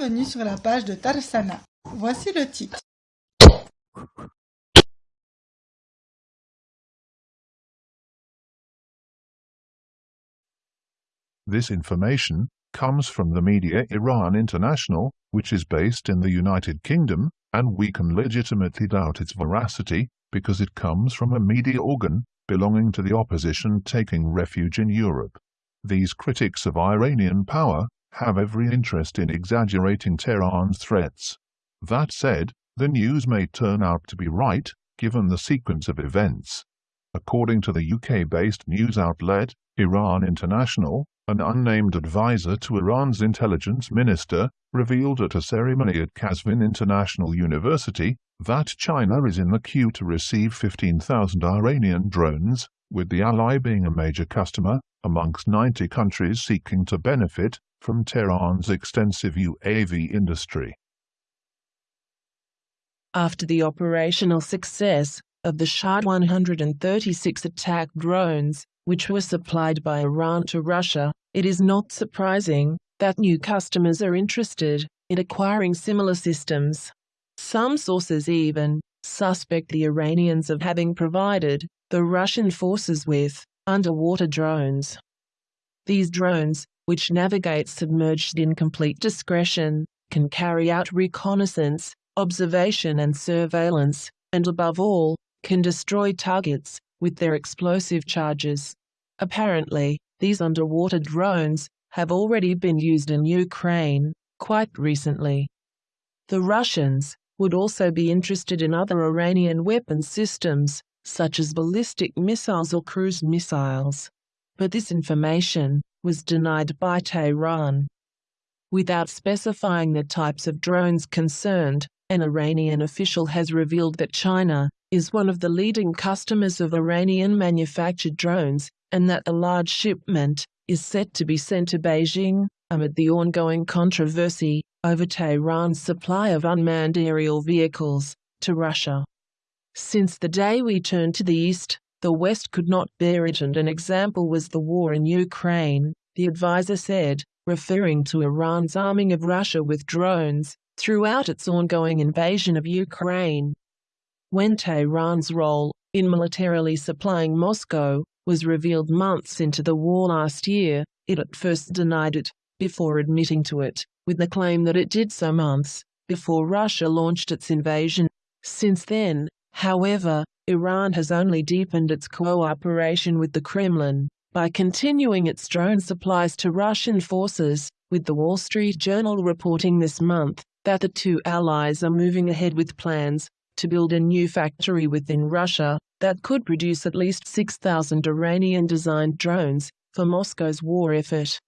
bienvenue sur la page de Tarsana. Voici le titre. This information comes from the media Iran International, which is based in the United Kingdom, and we can legitimately doubt its veracity because it comes from a media organ belonging to the opposition taking refuge in Europe. These critics of Iranian power have every interest in exaggerating Tehran's threats. That said, the news may turn out to be right, given the sequence of events. According to the UK-based news outlet, Iran International, an unnamed advisor to Iran's intelligence minister, revealed at a ceremony at Qazvin International University that China is in the queue to receive 15,000 Iranian drones, with the ally being a major customer, amongst 90 countries seeking to benefit from Tehran's extensive UAV industry. After the operational success of the Shahed 136 attack drones, which were supplied by Iran to Russia, it is not surprising that new customers are interested in acquiring similar systems. Some sources even suspect the Iranians of having provided the Russian forces with underwater drones. These drones, which navigate submerged in complete discretion, can carry out reconnaissance, observation and surveillance, and above all, can destroy targets with their explosive charges. Apparently, these underwater drones have already been used in Ukraine quite recently. The Russians would also be interested in other Iranian weapon systems, such as ballistic missiles or cruise missiles. But this information was denied by Tehran. Without specifying the types of drones concerned, an Iranian official has revealed that China is one of the leading customers of Iranian manufactured drones and that a large shipment is set to be sent to Beijing amid the ongoing controversy over Tehran's supply of unmanned aerial vehicles to Russia. Since the day we turned to the east, the West could not bear it, and an example was the war in Ukraine, the advisor said, referring to Iran's arming of Russia with drones throughout its ongoing invasion of Ukraine. When Tehran's role in militarily supplying Moscow was revealed months into the war last year, it at first denied it, before admitting to it, with the claim that it did so months before Russia launched its invasion. Since then, however, Iran has only deepened its cooperation with the Kremlin by continuing its drone supplies to Russian forces, with the Wall Street Journal reporting this month that the two allies are moving ahead with plans to build a new factory within Russia that could produce at least 6,000 Iranian-designed drones for Moscow's war effort.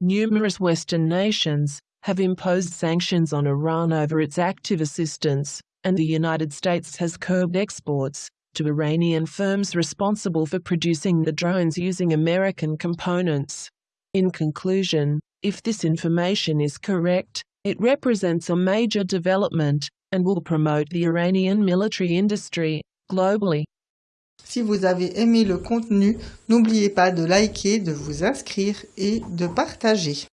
Numerous Western nations have imposed sanctions on Iran over its active assistance, and the United States has curbed exports to Iranian firms responsible for producing the drones using American components. In conclusion, if this information is correct, it represents a major development and will promote the Iranian military industry globally. Si vous avez aimé le contenu, n'oubliez pas de liker, de vous inscrire et de partager.